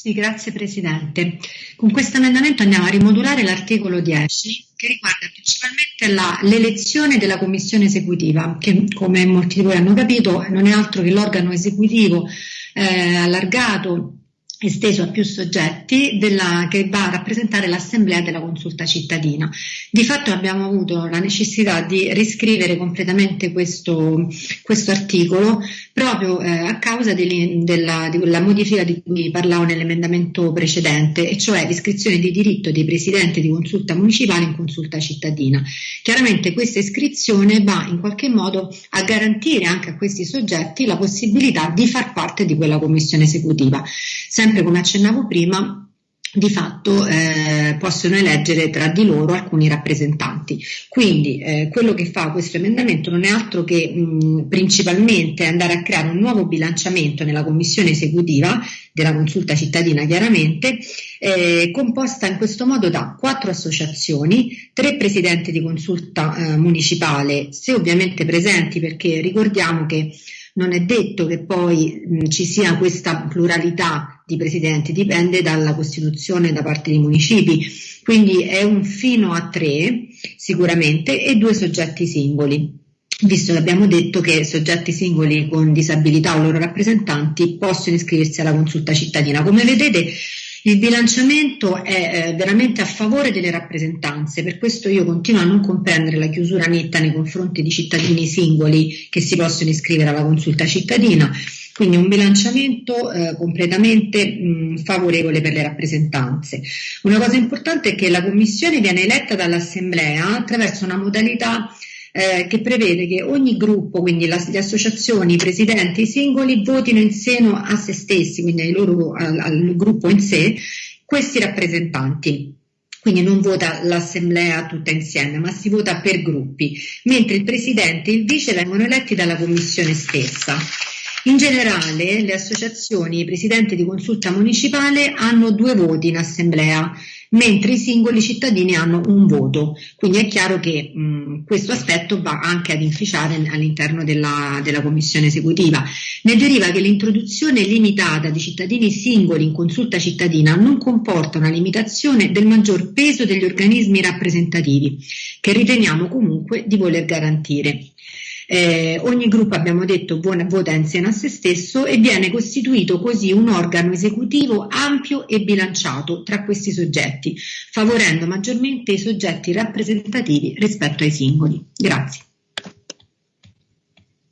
Sì, grazie Presidente. Con questo emendamento andiamo a rimodulare l'articolo 10 che riguarda principalmente l'elezione della commissione esecutiva, che come molti di voi hanno capito non è altro che l'organo esecutivo eh, allargato esteso a più soggetti della, che va a rappresentare l'assemblea della consulta cittadina. Di fatto abbiamo avuto la necessità di riscrivere completamente questo, questo articolo proprio eh, a causa di, della, di quella modifica di cui parlavo nell'emendamento precedente, e cioè l'iscrizione di diritto dei presidenti di consulta municipale in consulta cittadina. Chiaramente questa iscrizione va in qualche modo a garantire anche a questi soggetti la possibilità di far parte di quella commissione esecutiva. Sempre come accennavo prima, di fatto eh, possono eleggere tra di loro alcuni rappresentanti. Quindi eh, quello che fa questo emendamento non è altro che mh, principalmente andare a creare un nuovo bilanciamento nella commissione esecutiva della consulta cittadina chiaramente, eh, composta in questo modo da quattro associazioni, tre presidenti di consulta eh, municipale, se ovviamente presenti perché ricordiamo che non è detto che poi mh, ci sia questa pluralità di presidenti, dipende dalla Costituzione da parte dei municipi, quindi è un fino a tre sicuramente e due soggetti singoli visto che abbiamo detto che soggetti singoli con disabilità o loro rappresentanti possono iscriversi alla consulta cittadina. Come vedete il bilanciamento è eh, veramente a favore delle rappresentanze, per questo io continuo a non comprendere la chiusura netta nei confronti di cittadini singoli che si possono iscrivere alla consulta cittadina, quindi un bilanciamento eh, completamente mh, favorevole per le rappresentanze. Una cosa importante è che la Commissione viene eletta dall'Assemblea attraverso una modalità eh, che prevede che ogni gruppo, quindi la, le associazioni, i presidenti, i singoli, votino in seno a se stessi, quindi loro, al, al gruppo in sé, questi rappresentanti quindi non vota l'assemblea tutta insieme, ma si vota per gruppi, mentre il presidente e il vice vengono eletti dalla commissione stessa. In generale le associazioni e i presidenti di consulta municipale hanno due voti in assemblea, mentre i singoli cittadini hanno un voto. Quindi è chiaro che mh, questo aspetto va anche ad inficiare all'interno della, della commissione esecutiva. Ne deriva che l'introduzione limitata di cittadini singoli in consulta cittadina non comporta una limitazione del maggior peso degli organismi rappresentativi, che riteniamo comunque di voler garantire. Eh, ogni gruppo, abbiamo detto, vota insieme a se stesso e viene costituito così un organo esecutivo ampio e bilanciato tra questi soggetti, favorendo maggiormente i soggetti rappresentativi rispetto ai singoli. Grazie.